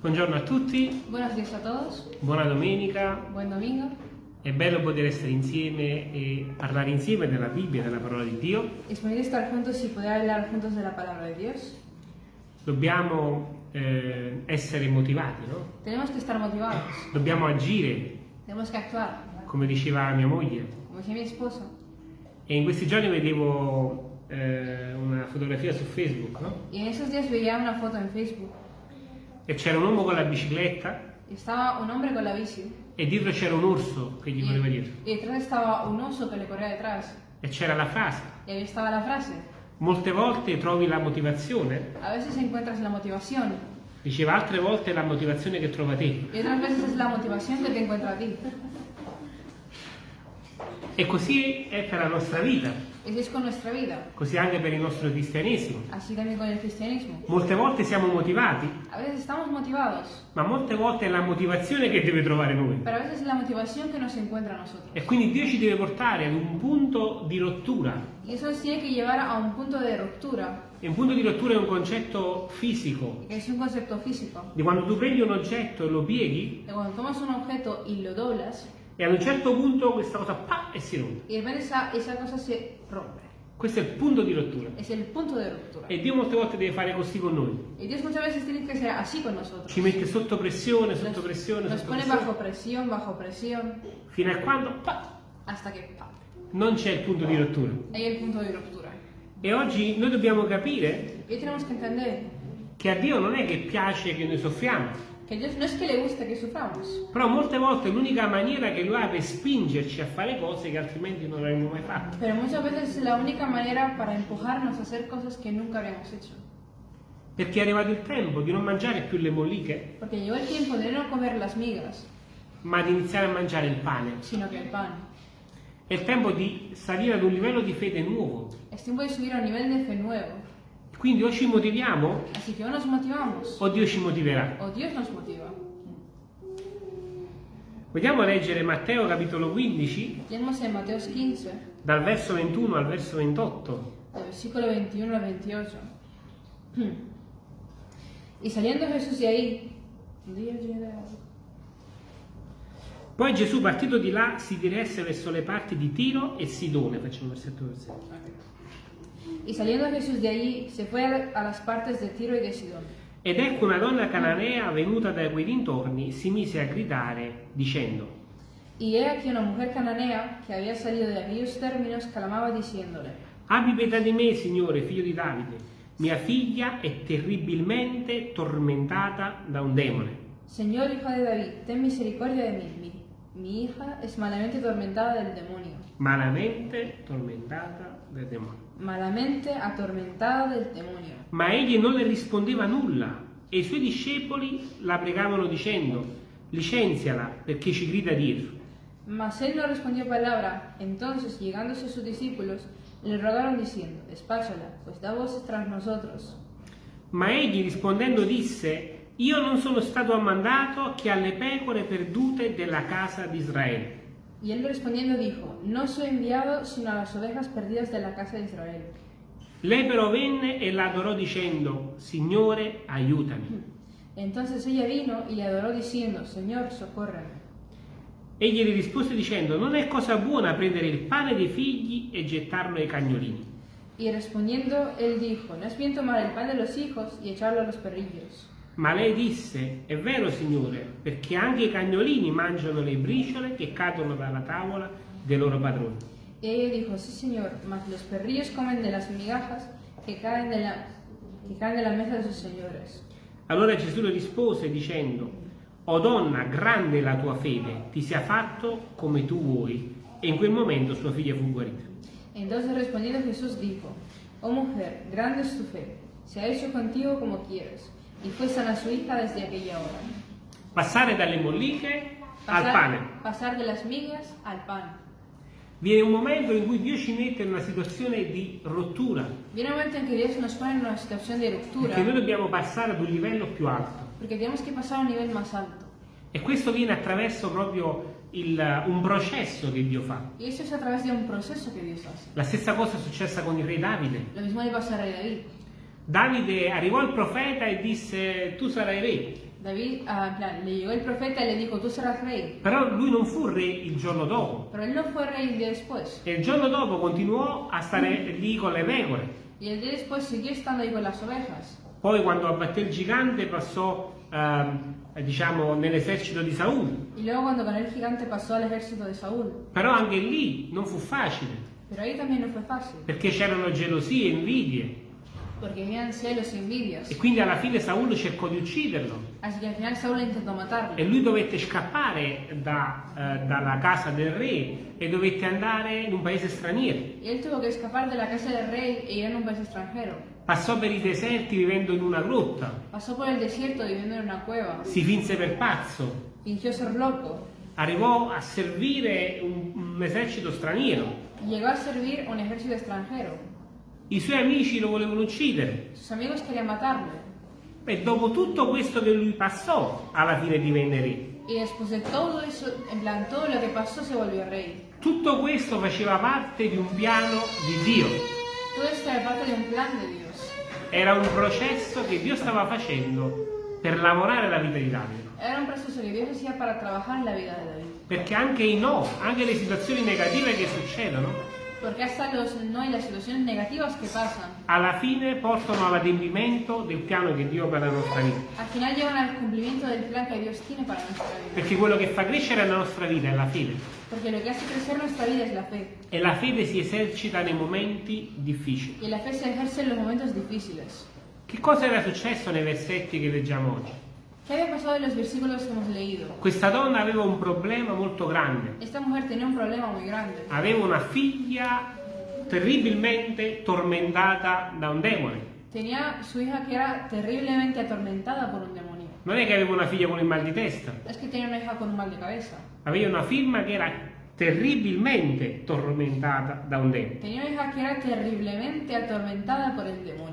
Buongiorno a tutti, Buenos días a todos, buona domenica. buen domingo. È bello poter essere insieme e parlare insieme della Bibbia, della parola di Dio. Es bonito estar juntos y poder hablar juntos de la palabra de Dios. Dobbiamo eh, essere motivati, no? Tenemos que estar motivados, Dobbiamo agire, tenemos que actuar, come diceva mia moglie. como decía mi esposo. E in questi giorni vedevo eh, una fotografia su Facebook, no? Y en esos días veía una foto en Facebook E c'era un uomo con la bicicletta y estaba un hombre con la bici e dietro c'era un orso che gli correva dietro. y detrás estaba un oso que le corría detrás. E c'era la frase. Y ahí estaba la frase. Molte volte trovi la motivazione, A veces encuentras la motivación diceva altre volte è la motivazione che trova te. otras veces es la motivación que te encuentra a ti. E così è per la nostra vita, es con così anche per il nostro cristianesimo. Molte volte siamo motivati, ma molte volte è la motivazione che deve trovare noi. E quindi Dio ci deve portare ad un punto di rottura. Y eso nos tiene que llevar a un punto de ruptura, E un punto di rottura è un concetto fisico. es un concepto físico. Di quando tu prendi un oggetto e lo pieghi, De cuando tomas un objeto y lo doblas, e ad un certo punto questa cosa pa e si rompe. y de repente esa, esa cosa se rompe. Questo è il punto di rottura. Es el punto de ruptura. E Dio molte volte deve fare così con noi. Y Dios muchas veces tiene que ser así con nosotros. Ci mette sotto pressione, sotto Nos, pressione, nos sotto pone pressione, bajo presión, bajo presión, fino a quando pa, hasta que ¡pam! non c'è il punto di rottura. Ahí el punto de ruptura. E oggi noi dobbiamo capire che a Dio non è che piace che noi soffriamo, que Dios no es que le guste que suframos, però molte volte l'unica maniera che Lui ha per spingerci a fare cose che altrimenti non avremmo mai fatto. pero muchas veces es la única manera para empujarnos a hacer cosas que nunca habíamos hecho. Perché è arrivato il tempo di non mangiare più le molliche, Porque llegó el tiempo de no comer las migas, ma di iniziare a mangiare il pane. sino que el pan. È il tempo di salire ad un livello di fede nuovo. Es tiempo de subir a un nivel de fe nuevo. Quindi o ci motiviamo Así que o nos motivamos o Dio ci motiverà. o Dios nos motiva. Vogliamo leggere Matteo capitolo 15, Leemos en Mateos 15, dal verso 21 al verso 28. del versículo 21 al 28. Y saliendo Jesús de ahí, Poi Gesù partito di là si diresse verso le parti di Tiro e Sidone, facciamo versetto versetto. Y saliendo Jesús de allí, se fue a las partes de Tiro y de Sidón. Ed ecco una donna cananea venuta da quei dintorni si mise a gridare dicendo Y he aquí una mujer cananea que había salido de aquellos términos clamaba diciéndole, Abbi pietà di me, Signore, figlio di Davide. Mia figlia è terribilmente tormentata da un demone. Señor hijo de David, ten misericordia de mí. Mi, mi hija es malamente atormentada del demonio. Malamente tormentata dal demone. Malamente atormentada del demonio. Ma egli non le rispondeva nulla e i suoi discepoli la pregavano dicendo licenziala perché ci grida dietro. Mas él no respondió palabra. Entonces, llegándose sus discípulos, le rogaron diciendo, despáchala, pues da voces tras nosotros. Ma egli rispondendo disse io non sono stato ammandato che alle pecore perdute della casa di Israele. Y él respondiendo dijo, no soy enviado sino a las ovejas perdidas de la casa de Israel. Lei però venne e la adorò dicendo Signore aiutami. Entonces ella vino y le adoró diciendo, Señor, socórreme. Egli le rispose dicendo non è cosa buona prendere il pane dei figli e gettarlo ai cagnolini. Y respondiendo, él dijo, no es bien tomar el pan de los hijos y echarlo a los perrillos. Ma lei disse è vero Signore perché anche i cagnolini mangiano le briciole che cadono dalla tavola dei loro padroni. Y ella dijo, sí, Señor, mas los perrillos comen de las migajas que caen de la, que caen de la mesa de sus señores. Allora Gesù le rispose dicendo O donna, grande è la tua fede, ti sia fatto come tu vuoi. E in quel momento sua figlia fu guarita. Entonces respondiendo Jesús dijo, oh mujer, grande es tu fe, se ha hecho contigo como quieres. Y fue sana su hija desde aquella hora. Passare dalle molliche al Pasar, pane. pasar de las migas al pan. Viene un momento in cui Dio ci mette in una situazione di rottura, Viene un momento en que Dios nos pone en una situación de ruptura, perché noi dobbiamo passare ad un livello più alto. tenemos que pasar a un nivel más alto. E questo viene attraverso proprio il- un processo che Dio fa. Y eso es a través de un proceso que Dios hace. La stessa cosa è successa con il re Davide. Lo mismo le pasa al rey David. Davide arrivó al profeta e disse tu sarai re. David, en plan, le llegó el profeta y le dijo, tú serás rey. Però lui non fu re il giorno dopo. Pero él no fue rey el día después. E il giorno dopo continuò a stare lì con le pecore. Y el día después siguió estando ahí con las ovejas. Poi quando abbatté il gigante passò, ehm, diciamo, nell'esercito di Saul. Y luego cuando con el gigante pasó al ejército de Saúl. Però anche lì non fu facile, Pero ahí también no fue fácil. perché c'erano gelosie invidie. E envidias. E quindi alla fine Saul cercò di ucciderlo. E lui dovette scappare da, eh, dalla casa del re e dovette andare in un paese straniero. E. Passò per i deserti vivendo in una grotta. Si finse per pazzo. Arrivò a servire un, un esercito straniero. Llegó a servir un ejército extranjero. I suoi amici lo volevano uccidere. Sus amigos querían matarlo. E dopo tutto questo che lui passò, alla fine divenne re. Y después de todo eso, en plan, todo lo que pasó se volvió rey. Tutto questo faceva parte di un piano di Dio. Todo esto era parte de un plan de Dios. Era un processo che Dio stava facendo per lavorare la vita di Davide. Era un proceso que Dios hacía para trabajar en la vida de David. Perché anche i no, anche le situazioni negative che succedono, Porque hasta los no y las situaciones negativas que pasan, alla fine portano all'adempimento del piano che Dio ha per la nostra vita. al final llevan al cumplimiento del plan que Dios tiene para nuestra vida. Perché quello che fa crescere la nostra vita è la fede. Porque lo que hace crecer nuestra vida es la fe. E la fede si esercita nei momenti difficili. Y la fe se ejerce en los momentos difíciles. Che cosa era successo nei versetti che leggiamo oggi? ¿Qué había pasado en los versículos que hemos leído? Questa donna aveva un problema molto grande. Esta mujer tenía un problema muy grande. Aveva una figlia terribilmente tormentata da un demone. Tenía su hija que era terriblemente atormentada por un demonio. Non è che aveva una figlia con il mal di testa, Es que tenía una hija con un mal de cabeza. aveva una figlia che era terribilmente tormentata da un demone. Tenía una hija que era terriblemente atormentada por el demonio.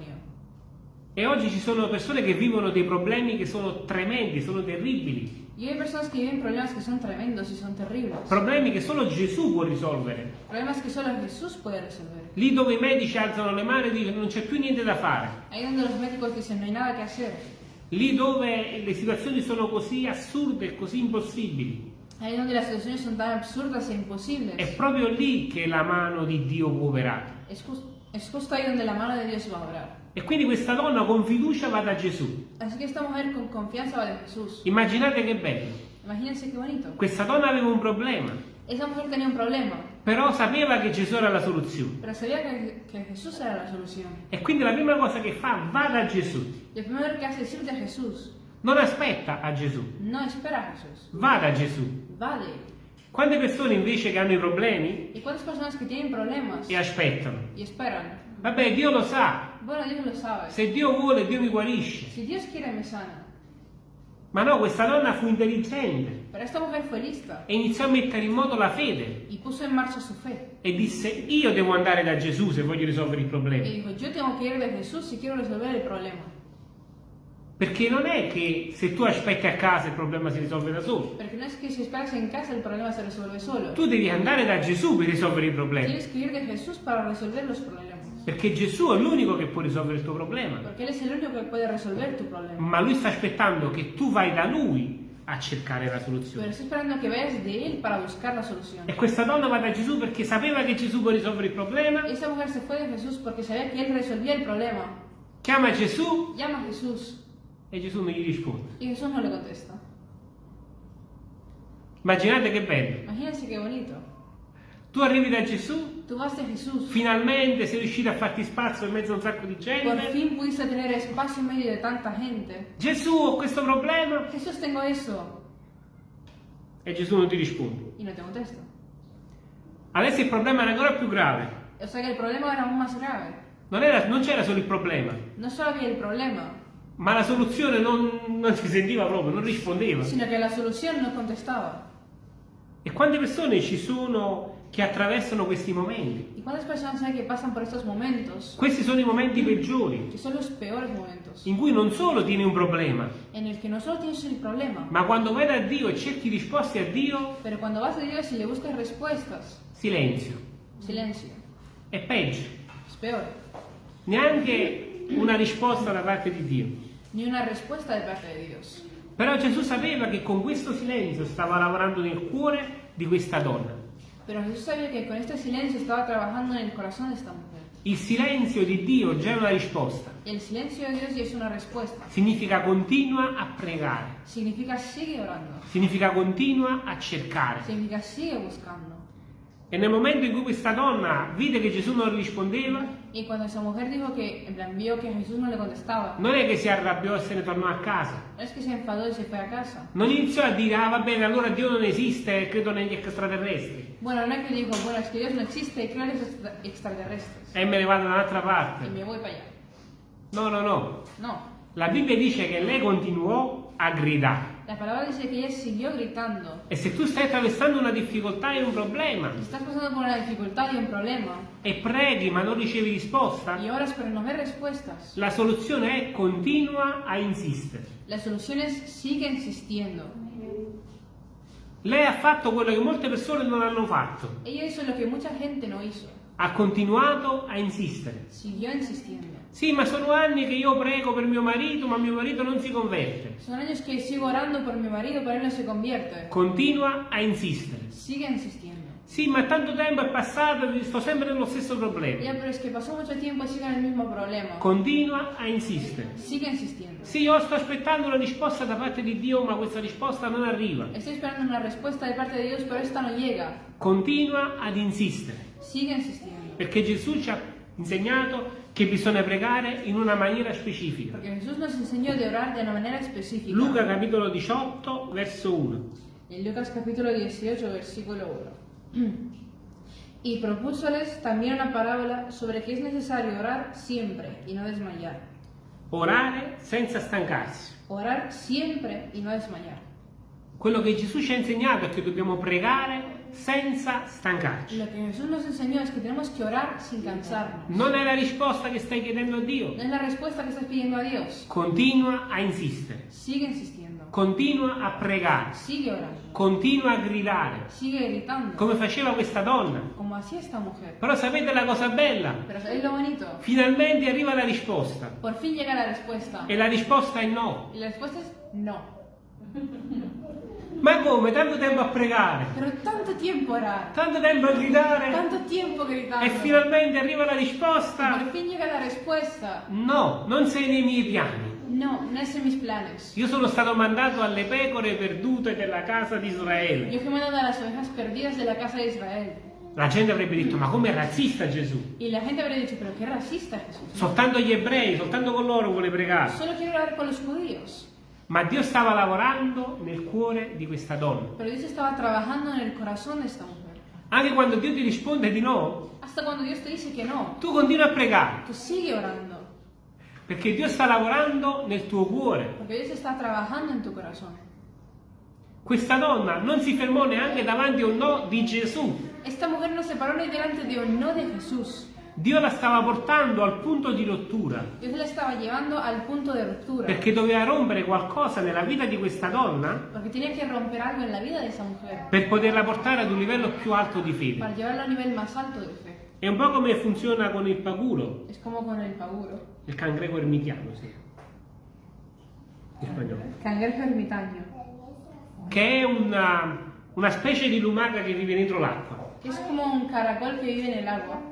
E oggi ci sono persone che vivono dei problemi che sono tremendi, sono terribili, Y hay personas que viven problemas que son tremendos y son terribles. problemi che solo Gesù può risolvere. Problemas que solo Jesús puede resolver. Lì dove i medici alzano le mani e dicono non c'è più niente da fare, Ahí donde los médicos dicen no hay nada que hacer. lì dove le situazioni sono così assurde e così impossibili, Ahí donde las situaciones son tan absurdas e imposibles. è proprio lì che la mano di Dio può operare. Es, jus- es justo ahí donde la mano de Dios va a obrar. E quindi questa donna con fiducia va da Gesù. Con. Immaginate che bello. Bonito. Questa donna aveva un problema, un problema, però sapeva che Gesù era la soluzione. que, que era la. E quindi la prima cosa che fa, va da Gesù. Non aspetta a Gesù, No espera a Jesús. va da Gesù. Va de él. Quante persone invece che hanno i problemi ¿Y cuántas personas que tienen problemas e aspettano? y esperan? Vabbè, Dio lo sa. Bueno, Dios lo sabe. Se Dio vuole, Dio mi guarisce. Si Dios quiere, me sana. Ma no, questa donna fu intelligente e iniziò a mettere in moto la fede e disse io devo andare da Gesù se voglio risolvere il problema. dijo, si. Perché non è che se tu aspetti a casa il problema si risolve da solo. Porque no es que si esperas en casa el problema se resuelve solo. Tu devi andare da Gesù per risolvere i problemi. Tienes que ir de Jesús para resolver los problemas. Perché Gesù è l'unico che può risolvere il tuo problema. Porque Él es el único que puede resolver tu problema. Ma lui sta aspettando che tu vai da lui a cercare la soluzione. E questa donna va da Gesù perché sapeva che Gesù può risolvere il problema. Esa mujer se fue de Jesús porque sabía que Él resolvía el problema. Chiama Gesù Llama a Jesús e Gesù non gli risponde. y Jesús no le contesta. Immaginate che bello. Imagínense qué bonito. Tu arrivi da Gesù, Finalmente sei riuscito a farti spazio in mezzo a un sacco di Por gente. fin pudiste tener espacio en medio de tanta gente. Gesù, ho questo problema. Jesús, tengo eso. E Gesù non ti risponde. Y no te contesta. Adesso il problema era ancora più grave. O sea que el problema era aún más grave. Non, era- non c'era solo il problema, No solo había el problema, ma la soluzione non, non si sentiva proprio, non rispondeva. sino que la solución no contestaba. E quante persone ci sono che attraversano questi momenti? ¿Y cuántas personas hay que pasan por estos momentos? Questi sono i momenti peggiori, Que son los peores momentos. in cui non solo tieni un problema, En el que no solo tienes el problema, ma quando vai da Dio e cerchi risposte a Dio, pero cuando vas a Dios y le buscas respuestas, silenzio. silencio. È peggio. Es peor. Neanche una risposta da parte di Dio. ni una respuesta de parte de Dios. Però Gesù sapeva che con questo silenzio stava lavorando nel cuore di questa donna. Pero Jesús sabía que con este silencio estaba trabajando en el corazón de esta mujer. Il silenzio di Dio già è una risposta. El silencio de Dios ya es una respuesta. Significa continua a pregare, Significa sigue orando. significa continua a cercare. Significa sigue buscando. E nel momento in cui questa donna vide che Gesù non rispondeva, Y cuando esa mujer dijo que, en plan, vio que Jesús no le contestaba, non è che si arrabbiò e se ne tornò a casa. no es que se enfadó y se fue a casa. Non iniziò a dire, ah va bene, allora Dio non esiste, credo negli extraterrestri. Bueno, no es que dijo, bueno, es que Dios no existe y creo en los extra- extraterrestres. E me ne vado da un'altra Y parte. me voy para allá. No, no, no. No. La Bibbia dice che lei continuò a gridare. La palabra dice que ella siguió gritando. E se tu stai attraversando una difficoltà e un problema estás pasando por una dificultad y un problema e preghi ma non ricevi risposta, y oras pero no ves respuestas, la soluzione è continua a insistere. la solución es sigue insistiendo. Lei ha fatto quello che molte persone non hanno fatto. Ella hizo lo que mucha gente no hizo. Ha continuato a insistere. Siguió insistiendo. Sì, ma sono anni che io prego per mio marito, ma mio marito non si converte. Son años que sigo orando por mi marido, pero él no se convierte. Continua a insistere. Sigue insistiendo. Sì, ma tanto tempo è passato e sto sempre nello stesso problema. Ya, pero es que pasó mucho tiempo y sigue en el mismo problema. Continua a insistere. Sigue insistiendo. Sì, io sto aspettando una risposta da parte di Dio, ma questa risposta non arriva. Estoy esperando una respuesta de parte de Dios, pero esta no llega. Continua ad insistere. Sigue insistiendo. Perché Gesù ci ha insegnato che bisogna pregare in una maniera specifica. Manera específica. Luca capitolo 18, verso 1. En Lucas capítulo 18, versículo 1. Y propúsoles también una parábola sobre que es necesario orar siempre y no desmayar. Orare senza stancarsi. Orar siempre y no desmayar. Quello che Gesù ci ha insegnato è che dobbiamo pregare senza stancarci. Lo que Jesús nos enseñó es que tenemos que orar sin cansarnos. Non è la risposta che stai chiedendo a Dio. No es la respuesta que estás pidiendo a Dios. Continua a insistere. Sigue insistiendo. Continua a pregare. Sigue orando. Continua a gridare. Sigue gritando. Come faceva questa donna. Como hacía esta mujer. Però sapete la cosa bella? Pero ¿sabéis lo bonito? Finalmente arriva la risposta. Por fin llega la respuesta. E la risposta è no. Y la respuesta es no. Ma come? Tanto tempo a pregare. Pero tanto tiempo orar. Tanto tempo a gridare. Tanto tiempo gritando. E finalmente arriva la risposta. por fin llega la respuesta. No, non sei nei miei piani. No, no es en mis planes. Io sono stato mandato alle pecore perdute della casa di Israele. Yo fui mandado a las ovejas perdidas de la casa de Israel. La gente avrebbe detto, ma come razzista Gesù? Y la gente habría dicho, pero qué racista Jesús. Soltanto gli ebrei, soltanto con loro vuole pregare. Solo quiero orar con los judíos. Ma Dio stava lavorando nel cuore di questa donna. Pero Dios estaba trabajando en el corazón de esta mujer. Anche quando Dio ti risponde di no, Hasta cuando Dios te dice que no, tu continui a pregare, tú sigue orando. perché Dio sta lavorando nel tuo cuore. Porque Dios está trabajando en tu corazón. Questa donna non si fermò neanche davanti a un no di Gesù. Esta mujer no se paró ni delante de un no de Jesús. Dio la stava portando al punto di rottura, perché doveva rompere qualcosa nella vita di questa donna per poterla portare ad un livello più alto di fede. Alto de fe. È un po' come funziona con il paguro, el paguro. il cangreco ermitiano, sì. In spagnolo. Cangrejo ermitaño. Che è una, una specie di lumaca che vive dentro l'acqua. Es como un caracol que vive en el agua.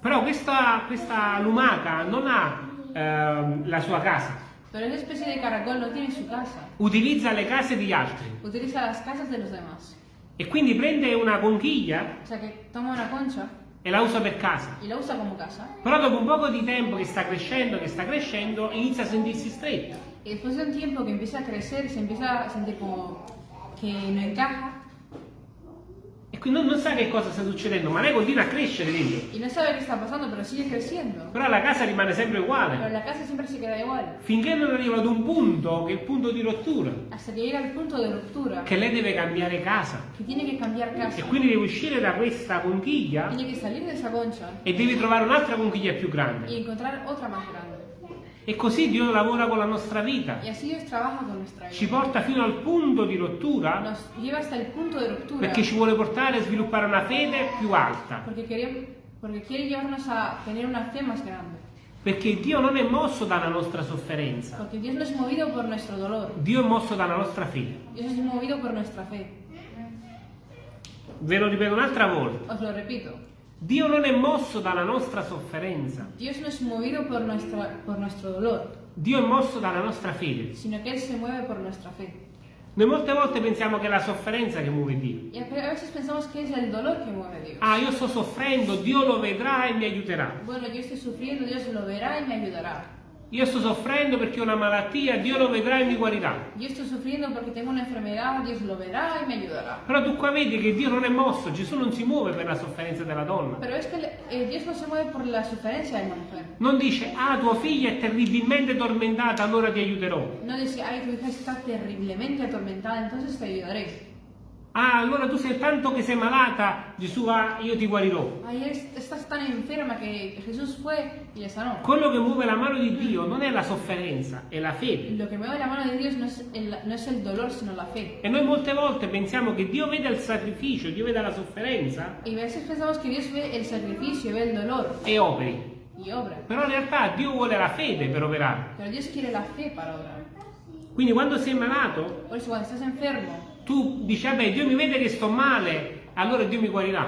Però questa, questa lumaca non ha ehm, la sua casa, Pero esa especie de caracol no tiene su casa. utilizza le case degli altri Utiliza las casas de los demás. e quindi prende una conchiglia O sea que toma una concha e la usa per casa. y la usa como casa. Però dopo un poco di tempo che sta crescendo, che sta crescendo, inizia a sentirsi stretta. Después de un tiempo que empieza a crecer, se empieza a sentir como que no encaja E quindi non, non sa che cosa sta succedendo, ma lei continua a crescere dentro. y no sabe qué está pasando, pero sigue creciendo. Però la casa rimane sempre Pero uguale. la casa siempre se queda igual. Finché non arriva ad un punto, che è il punto di rottura, Hasta que llega al punto de ruptura, che lei deve cambiare casa. que tiene que cambiar casa. E quindi deve uscire da questa conchiglia Tiene que salir de esa concha e devi trovare un'altra conchiglia più grande. encontrar otra más grande. E così Dio lavora con la nostra vita. Ci porta fino al punto di rottura perché ci vuole portare a sviluppare una fede più alta. Perché Dio non è mosso dalla nostra sofferenza, Dio è mosso dalla nostra fede. Ve lo ripeto un'altra volta. Os lo repito, Dio non è mosso dalla nostra sofferenza, Dios no es movido por, nuestra, por nuestro dolor, Dio è mosso dalla nostra fede. sino que Él se mueve por nuestra fe. Noi molte volte pensiamo che è la sofferenza che muove Dio. Y a veces pensamos que es el dolor que mueve a Dios. Ah, io sto soffrendo, Dio lo vedrà e mi aiuterà. Bueno, yo estoy sufriendo, Dios lo verá y me ayudará. Io sto soffrendo perché ho una malattia, Dio lo vedrà e mi guarirà. Yo estoy sufriendo porque tengo una enfermedad, Dios lo verá y me ayudará. Però tu qua vedi che Dio non è mosso, Gesù non si muove per la sofferenza della donna. Pero es que eh, Dios no se mueve por la sufrencia de la mujer. Non dice, ah, tua figlia è terribilmente tormentata, allora ti aiuterò. No dice, ay, tu hija está terriblemente atormentada, entonces te ayudaré. Ah, allora tu sei tanto che sei malata, Gesù va, io ti guarirò. Ay, es- estás tan enferma que Jesús fue y le sanó. Quello che muove la mano di Dio non è la sofferenza, è la fede. Lo que mueve la mano de Dios no es, el, no es el dolor, sino la fe. E noi molte volte pensiamo che Dio vede il sacrificio, Dio vede la sofferenza Y a veces pensamos que Dios ve el sacrificio, ve el dolor e operi. y obra. Però in realtà Dio vuole la fede per operare. Pero Dios quiere la fe para obrar. Quindi quando sei malato, Por eso cuando estás enfermo, tu dici, vabbè, Dio mi vede che sto male, allora Dio mi guarirà.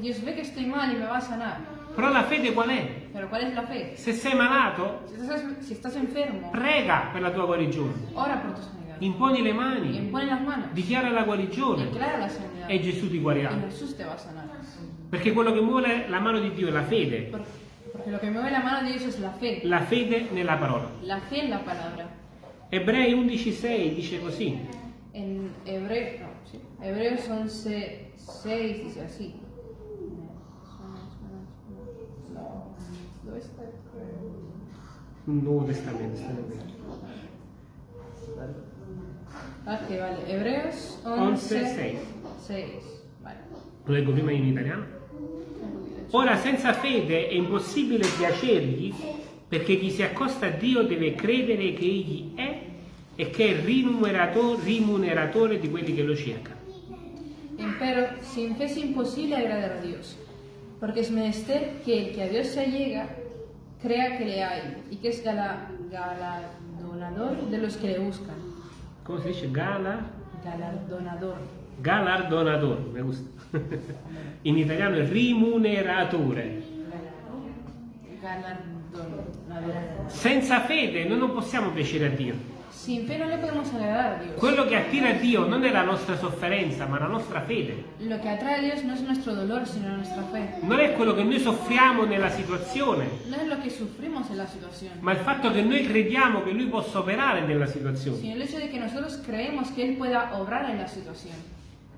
Dios ve que estoy mal y me va a sanar. Però la fede qual è? Pero ¿cuál es la fe? Se sei malato, Si estás, si estás enfermo, prega per la tua guarigione. ora por tu. Imponi le mani, impone las manos. dichiara la guarigione Declara la sanidad. e Gesù ti guarirà. Perché quello che muove la mano di Dio è la fede, Porque lo que mueve la mano de Dios es la fe. la fede nella parola. La fe en la palabra. Ebrei 11:6 dice così. En hebreo, no, sí. Hebreos 11, 6 dice así. No, ¿dónde está? Nuovo Testamento. Vecchio. Ah, que vale. Hebreos 11, 11, 6. 6. Vale. Lo leggo prima in italiano. Ora senza fede è impossibile piacergli perché chi si accosta a Dio deve credere che Egli è e che è il rimuneratore, rimuneratore di quelli che lo cercano. Empero, sin fe es imposible agradar a Dios, porque es menester que el que a Dios se allega crea que le hay y que es gala- galardonador de los que le buscan. Come si dice? Gala, Galardonador. galardonatore, mi gusta. In italiano è rimuneratore. Galardonador. Senza fede noi non possiamo piacere a Dio. Sin fe no le podemos agradar a Dios. Quello che attira a Dio non è la nostra sofferenza, ma la nostra fede. Lo que atrae a Dios no es nuestro dolor, sino nuestra fe. Non è quello che noi soffriamo nella situazione, No es lo que sufrimos en la situación, ma il fatto che noi crediamo che Lui possa operare nella situazione. sino el hecho de que nosotros creemos que Él pueda obrar en la situación.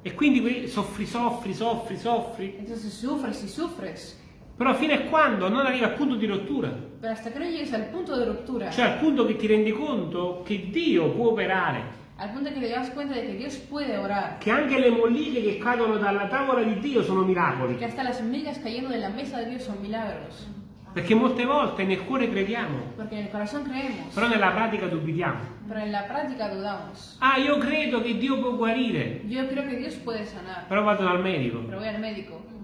E quindi soffri, soffri, soffri, soffri, Entonces sufres y sufres, però fino a quando non arrivi al punto di rottura, pero hasta que no llegues al punto de ruptura, cioè al punto che ti rendi conto che Dio può operare, al punto que te das cuenta de que Dios puede orar, che anche le molliche che cadono dalla tavola di Dio sono miracoli, que hasta las migas cayendo de la mesa de Dios son milagros, perché molte volte nel cuore crediamo, porque en el corazón creemos, però nella pratica dubitiamo. Ah, io credo che Dio può guarire, Yo creo que Dios puede sanar, però vado dal medico. pero voy al médico.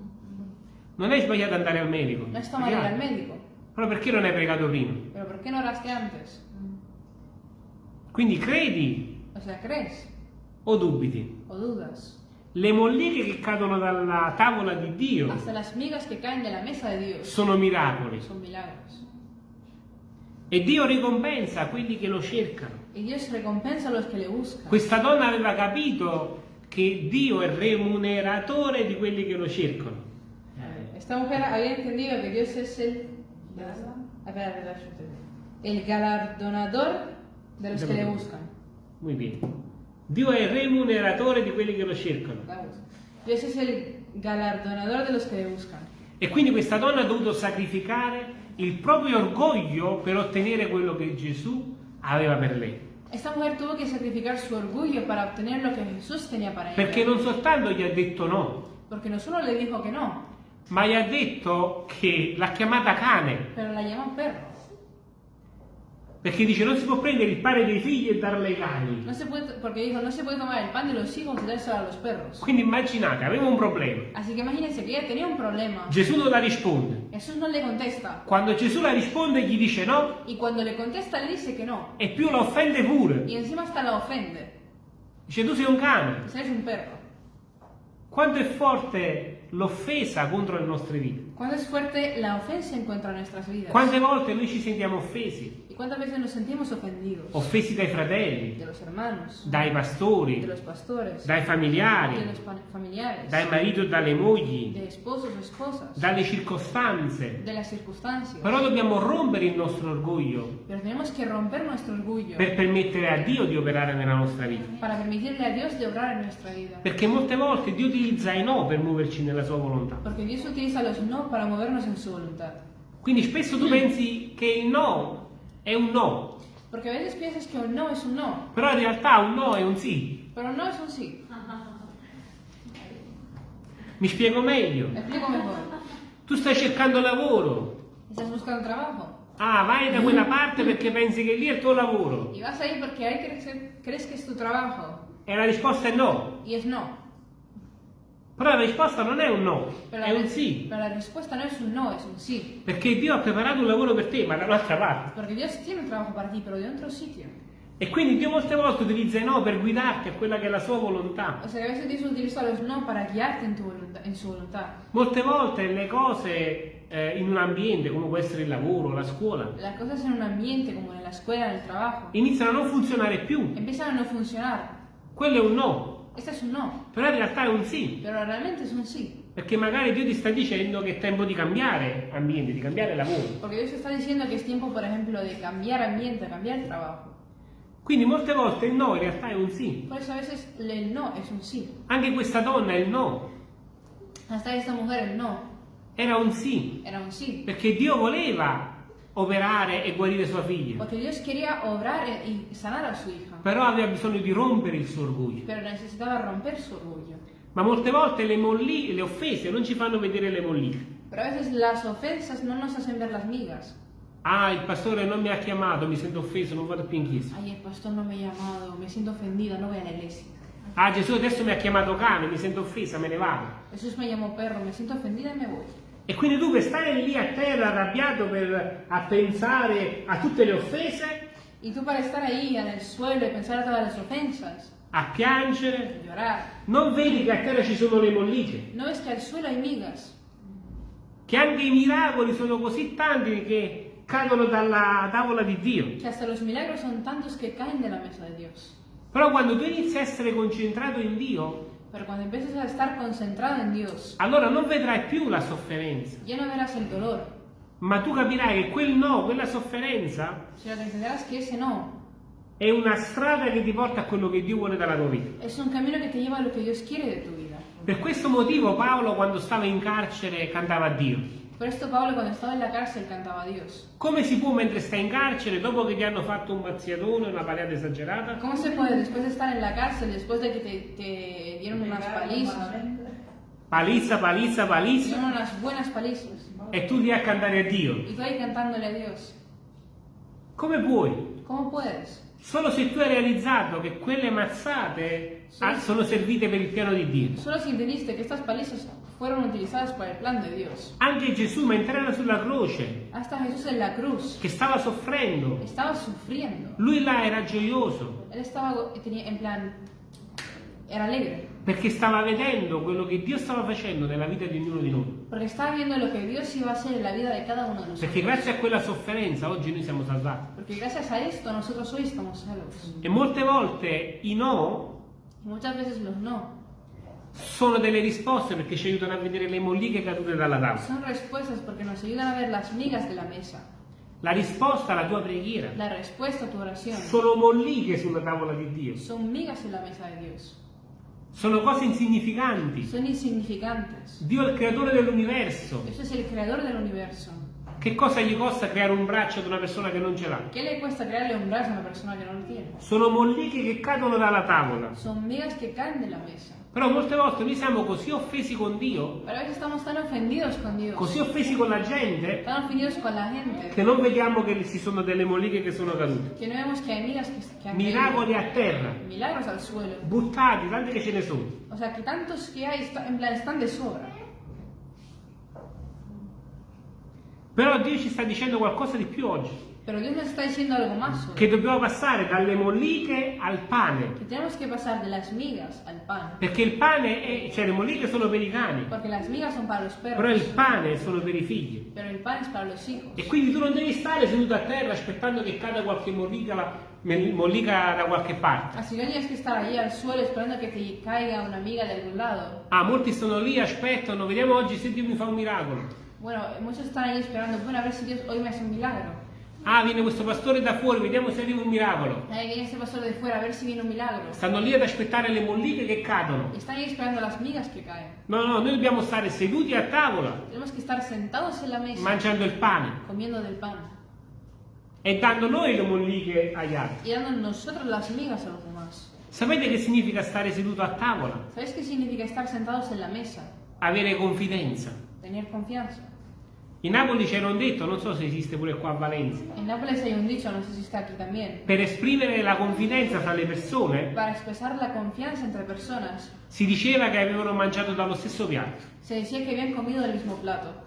Non è sbagliato andare al medico, No está mal ir al médico, però perché non hai pregato prima? pero ¿por qué no oraste antes? Quindi credi O sea, crees o dubiti? o dudas. Le molliche che cadono dalla tavola di Dio Hasta las migas que caen de la mesa de Dios sono miracoli son milagros. e Dio ricompensa quelli che lo cercano. Y Dios recompensa a los que le buscan. Questa donna aveva capito che Dio è remuneratore di quelli che lo cercano. Esta mujer había entendido que Dios es el, el galardonador de los que le buscan. Muy bien. Dio è il remuneratore di quelli che lo cercano. Dios es el galardonador de los que le buscan. E quindi questa donna ha dovuto sacrificare il proprio orgoglio per ottenere quello che Gesù aveva per lei. Esta mujer tuvo que sacrificar su orgullo para obtener lo que Jesús tenía para ella. Perché non soltanto gli ha detto no, Porque no solo le dijo que no, ma gli ha detto che l'ha chiamata cane. pero la llamó perro. Perché dice non si può prendere il pane dei figli e darle ai cani. No se puede, porque dijo, no se puede tomar el pan de los hijos y dárselo a los perros. Quindi immaginate, aveva un problema. Así que imagínense que ella tenía un problema. Gesù non la risponde. Jesús no le contesta. Quando Gesù la risponde gli dice no Y cuando le contesta le dice que no. e più la offende pure. Y encima hasta la ofende. Dice tu sei un cane. Es un perro. Quanto è forte l'offesa contro le nostre vite? ¿Cuánto es fuerte la ofensa en contra de nuestras vidas? Quante volte noi ci sentiamo offesi? ¿Y cuántas veces nos sentimos ofendidos? Offesi dai fratelli, De los hermanos, dai de pastori, los pastores, dai de familiari, los pa- familiares, dai mariti o dalle mogli, de esposos esposas, dalle circostanze. de las circunstancias. Però dobbiamo rompere il nostro orgoglio Pero tenemos que romper nuestro orgullo per permettere a Dio di operare nella nostra vita. para permitirle a Dios de obrar en nuestra vida. Perché molte volte Dio utilizza i no per muoverci nella sua volontà. Porque Dios utiliza los no para movernos en su voluntad. Quindi spesso tu pensi che il no è un no, Porque a veces piensas que un no es un no, però in realtà un no è un sì. pero un no es un sí. Mi spiego meglio. Tu stai cercando lavoro. Estás buscando trabajo Ah, vai da quella parte perché pensi che lì è il tuo lavoro. y vas ahí ahí crees, crees que es tu trabajo E la risposta è no. y es no. Però la risposta non è un no, Pero è un sì. pero la respuesta no es un no, es un sí. Perché Dio ha preparato un lavoro per te, ma da un'altra parte. Porque Dios tiene un trabajo para ti, pero de otro sitio. E quindi Dio molte volte utilizza i no per guidarti a quella che è la sua volontà. O sea, a veces Dios utiliza los no para guiarte en, tu en su voluntad. Molte volte le cose eh, in un ambiente, come può essere il lavoro, la scuola, Las cosas en un ambiente, como en la escuela, en el trabajo, iniziano a non funzionare più. empiezan a no funcionar. Quello è un no, Este es un no, però in realtà è un sì. pero realmente es un sí. Perché magari Dio ti sta dicendo che è tempo di cambiare ambiente, di cambiare lavoro. Porque Dios está diciendo que es tiempo, por ejemplo, de cambiar ambiente, cambiar el trabajo. Quindi molte volte il no in realtà è un sì. Por eso a veces el no es un sí. Anche questa donna il no Hasta esta mujer el no era un sì, era un sí. perché Dio voleva operare e guarire sua figlia, Porque Dios quería obrar y sanar a su hija. però aveva bisogno di rompere il suo orgoglio. Pero necesitaba romper su orgullo. Ma molte volte le, molli- le offese non ci fanno vedere le molliche. Pero a veces las ofensas no nos hacen ver las migas. Ah, il pastore non mi ha chiamato, mi sento offeso, non vado più in chiesa. Ay, el pastor no me ha llamado, me siento ofendida, no voy a la iglesia. Ah, Gesù adesso mi ha chiamato cane, mi sento offesa, me ne vado. Jesús me llamó perro, me siento ofendida y me voy. E quindi tu per stare lì a terra arrabbiato per, a pensare a tutte le offese, Y tú para estar ahí en el suelo y pensar a todas las ofensas, a piangere, llorar, non vedi che a terra ci sono le molliche, ¿no ves que al suelo hay migas? che anche i miracoli sono così tanti che cadono dalla tavola di Dio. Que hasta los milagros son tantos que caen de la mesa de Dios. Però quando tu inizi a essere concentrato in Dio, Pero cuando empieces a estar concentrado en Dios, allora non vedrai più la sofferenza, ya no verás el dolor, ma tu capirai che quel no, quella sofferenza, sino que entenderás que ese no è una strada che ti porta a quello che Dio vuole dalla tua vita. es un camino que te lleva a lo que Dios quiere de tu vida. Per questo motivo Paolo quando stava in carcere cantava a Dio. Por esto Pablo cuando estaba en la cárcel cantaba a Dios. Come si può mentre stai in carcere, dopo che ti hanno fatto un mazziatone, una paleata esagerata, ¿Cómo se puede después de estar en la cárcel, después de que te, te dieron unas palizas, palizza, palizza, palizza, dieron unas buenas palizas, e tu ti a cantare a Dio? y tú ahí cantándole a Dios? Come puoi? ¿Cómo puedes? Solo se tu hai realizzato che quelle mazzate ah, sono servite per il piano di Dio. Solo si entendiste que estas palizas fueron utilizadas para el plan de Dios. Anche Gesù mentre era sulla croce, Hasta Jesús en la cruz che stava soffrendo, estaba sufriendo. lui là era gioioso Él estaba tenía, en plan, era alegre, perché stava vedendo quello che Dio stava facendo nella vita di ognuno di noi. porque estaba viendo lo que Dios iba a hacer en la vida de cada uno de Perché nosotros. grazie a quella sofferenza oggi noi siamo salvati. Porque gracias a esto nosotros hoy estamos salvos. E molte volte i no muchas veces los no sono delle risposte perché ci aiutano a vedere le molliche cadute dalla tavola. son respuestas porque nos ayudan a ver las migas de la mesa. La risposta alla tua preghiera La respuesta a tu oración sono molliche sulla tavola di Dio. son migas en la mesa de Dios. Sono cose insignificanti. Son insignificantes. Dio è il creatore dell'universo. Dios es el creador del universo. Che cosa gli costa creare un braccio ad una persona che non ce l'ha? ¿Qué le cuesta crearle un brazo a una persona que no lo tiene? Sono molliche che cadono dalla tavola. Son migas que caen de la mesa. Però molte volte noi siamo così offesi con Dio, Dios, così offesi con la gente, con la gente, che non vediamo che ci sono delle molliche che sono cadute. que no que hay migas que, que Miracoli a terra, Milagros al suelo. buttati, tante che ce ne sono. O sea, que tantos que hay, está- en plan, están de sobra. Però Dio ci sta dicendo qualcosa di più oggi, Pero Dios nos está diciendo algo más hoy. che dobbiamo passare dalle molliche al pane, Que tenemos que pasar de las migas al pan. perché il pane, è, cioè le molliche sono per i cani, Porque las migas son para los però il perros. pane sono per i figli. Pero el pan es para los hijos. E quindi tu non devi stare seduto a terra aspettando che cada qualche mollica, la- mollica da qualche parte. Así no tienes que estar allí al suelo esperando que te caiga una miga de algún lado. Ah, molti sono lì, aspettano, vediamo oggi se Dio mi fa un miracolo. Bueno, muchos están ahí esperando, bueno, a ver si Dios hoy me hace un milagro. Ah, viene questo pastore da fuori, vediamo se arriva un miracolo. Que viene ese pastor de fuera a ver si viene un milagro. Stanno lì ad aspettare le molliche che cadono. Están ahí esperando las migas que caen. No, no, noi dobbiamo stare seduti a tavola, Tenemos que estar sentados en la mesa mangiando il pane comiendo del pan e dando noi le molliche agli altri. y dando nosotros las migas a los demás. Sapete che significa stare seduto a tavola? ¿Sabéis qué significa estar sentados en la mesa? Avere confidenza. Tener confianza. In Napoli c'era un detto, non so se esiste pure qua a Valencia, En Nápoles hay un dicho, no sé si está aquí también. per esprimere la confidenza fra le persone Para expresar la confianza entre personas, si diceva che avevano mangiato dallo stesso piatto, se decía que habían comido del mismo plato.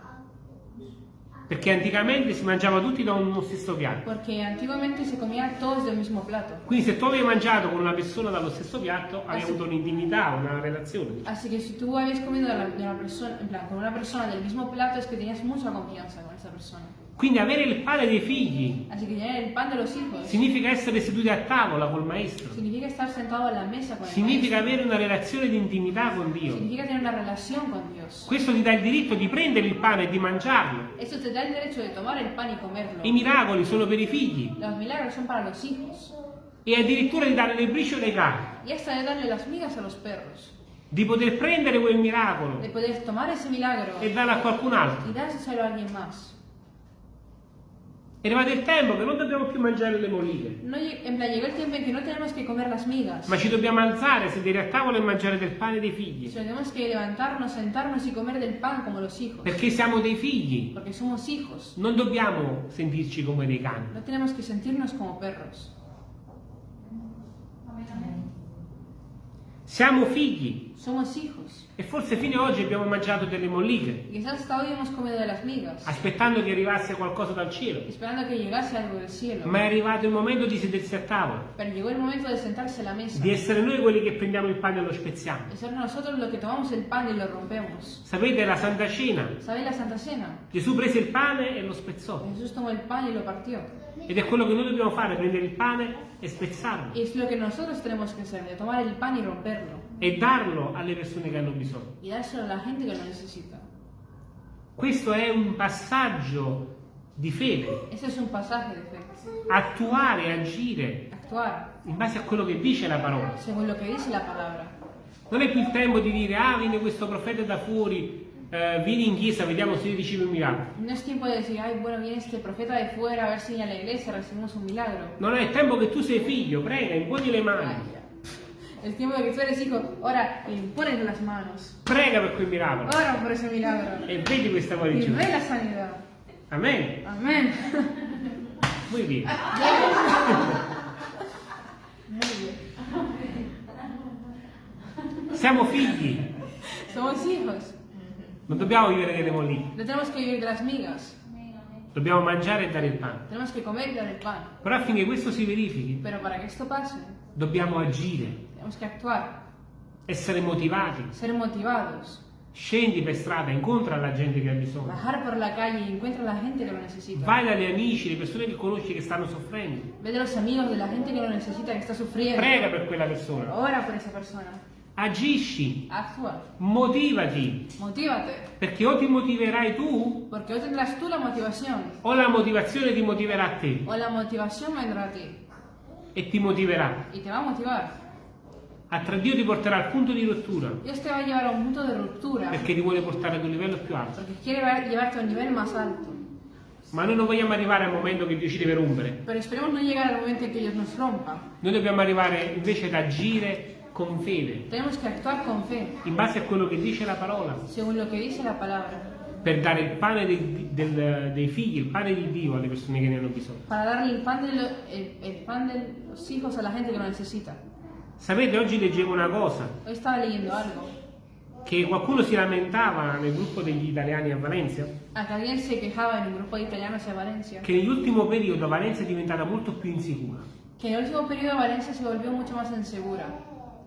Perché anticamente si mangiava tutti da uno stesso piatto. Porque antiguamente se comía todos del mismo plato. Quindi se tu avevi mangiato con una persona dallo stesso piatto, avevi Ah, sì. avuto un'intimità, una relazione. Así que si tú habías comido con una persona del mismo plato, es que tenías mucha confianza con esa persona. Quindi avere il pane dei figli significa essere seduti a tavola col maestro. significa Significa avere una relazione di intimità con Dio. Questo ti dà il diritto di prendere il pane e di mangiarlo. I miracoli sono per i figli e addirittura di dare le briciole ai cani, Y hasta de darle las migas a los perros. di poter prendere quel miracolo e darlo a qualcun altro. y dárselo a alguien más. È arrivato il tempo che non dobbiamo più mangiare le molliche, No, en plan, llegó el tiempo en que no tenemos que comer las migas. ma ci dobbiamo alzare, sedere a tavola e mangiare del pane dei figli, tenemos que levantarnos, sentarnos y comer del pan como los hijos. perché siamo dei figli. Porque somos hijos. Non dobbiamo sentirci come dei cani. No tenemos que sentirnos como perros. Siamo figli Somos hijos. e forse fino ad oggi abbiamo mangiato delle molliche, aspettando che arrivasse qualcosa dal cielo. Ma è arrivato il momento di sedersi a tavola, Pero llegó el momento de sentarse a la mesa. di essere noi quelli che prendiamo il pane e lo spezziamo. De ser nosotros los que tomamos el pan y lo rompemos. Sapete, la Santa Cena, ¿Sabéis la Santa Cena? Gesù prese il pane e lo spezzò. Ed è quello che noi dobbiamo fare, prendere il pane e spezzarlo es lo que nosotros tenemos que hacer, tomar el pan y romperlo. e darlo alle persone che hanno bisogno. Y dárselo a la gente que lo necesita. Questo è un passaggio di fede, Ese es un pasaje de fe. attuare, agire Actuar in base a quello che dice la parola. según lo que dice la palabra. Non è più il tempo di dire, ah, viene questo profeta da fuori, eh, vieni in chiesa, vediamo se ricevi un miracolo. No es tiempo de decir, ay, bueno, viene este profeta de fuera a ver si a la iglesia recibimos un milagro. Non è il tempo che tu sei figlio, prega, imponi le Ay, mani, ya. El tiempo de que tú eres hijo, ora y pones las manos. prega per quel miracolo Ora por ese milagro. e vedi questa guarigione. ve la sanidad. Amen. Amén. Muy bien. Muy bien. Siamo figli, Somos hijos. Non dobbiamo vivere delle molliche, No tenemos que vivir de las migas. dobbiamo mangiare e dare il pane. Tenemos que comer y dar el pan. Però affinché questo si verifichi, Pero para que esto pase, dobbiamo agire, tenemos que actuar, essere motivati. ser motivados, Scendi per strada, incontra la gente che ha bisogno. bajar por la calle y encuentra a la gente que lo necesita. Vai dagli amici, le persone che conosci che stanno soffrendo. Ve de los amigos, de la gente que lo necesita, que está sufriendo. Prega per quella persona. Ora por esa persona. Agisci, Actúa. motivati, Motívate. perché o ti motiverai tu Porque hoy tendrás tú la motivación. o la motivazione ti motiverà a te O la motivación vendrá a ti. e ti motiverà. Y te va a motivar. A tra Dio ti porterà al punto di rottura Dios te va a llevar a un punto de ruptura. perché ti vuole portare ad un livello più alto. Porque quiere va- llevarte a un nivel más alto. Ma noi non vogliamo arrivare al momento che Dio ci deve rompere. Pero esperemos no llegar al momento en que Dios nos rompa. Noi dobbiamo arrivare invece ad agire con fede, Tenemos que actuar con fe, in base a quello che dice la parola, según lo que dice la palabra, per dare il pane dei, del- dei figli, il pane di Dio alle persone che ne hanno bisogno. para darle el pan, de lo- el, el pan de los hijos a la gente que lo necesita. Sapete, oggi leggevo una cosa, Hoy estaba leyendo algo, che qualcuno si lamentava nel gruppo degli italiani a Valencia, Valencia, che nell'ultimo periodo Valencia è diventata molto più insicura, el último periodo Valencia se volvió mucho más insegura,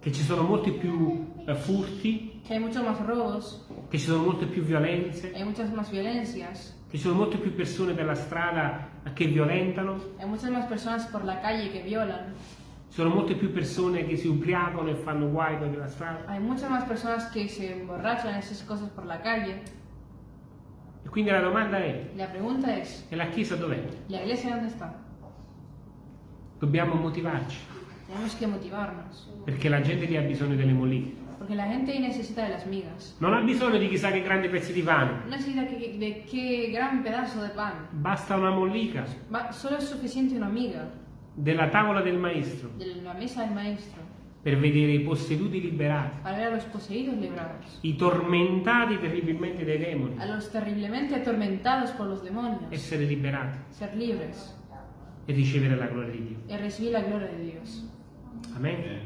che ci sono molti più eh, furti, que hay muchos más robos, che ci sono molte più violenze, hay muchas más violencias, che ci sono molte più persone per la strada che violentano, hay muchas más personas por la calle que violan, ci sono molte più persone che si ubriacano e fanno guai per la strada. hay muchas más personas que se emborrachan esas cosas por la calle. E quindi la domanda è, La pregunta es, e la Chiesa dov'è? ¿la iglesia dónde está? Dobbiamo motivarci, Tenemos que motivarnos, perché la gente lì ha bisogno delle moliche. porque la gente ahí necesita de las migas. Non ha bisogno di chissà che grandi pezzi di pane, No necesita que- de qué gran pedazo de pan. basta una mollica. Va- solo es suficiente una miga. Della tavola del maestro. De la mesa del maestro. Per vedere i posseduti liberati, i tormentati terribilmente dai demoni, a los terriblemente atormentados por los demonios, essere liberati. Ser libres. E ricevere la gloria di Dio. y recibir la gloria de Dios. Amen?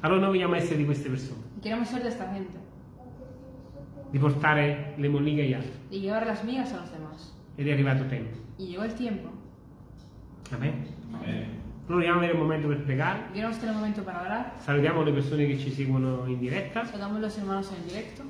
Allora noi vogliamo essere di queste persone, queremos ser de esta gente di portare le molliche agli altri. y llevar las migas a los demás. Ed è arrivato tempo. Y llegó el tiempo. Amen? Noi vogliamo avere un momento per pregare. Y queremos tener un momento para orar. Salutiamo le persone che ci seguono in diretta. Saludamos a los hermanos en directo.